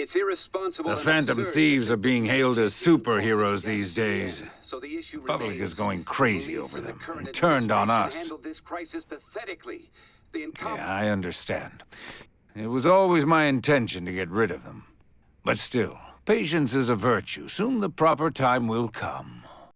It's irresponsible The Phantom Thieves are being hailed as superheroes these days. So the The public remains. is going crazy Police over them and turned on us. Yeah, I understand. It was always my intention to get rid of them. But still, patience is a virtue. Soon the proper time will come.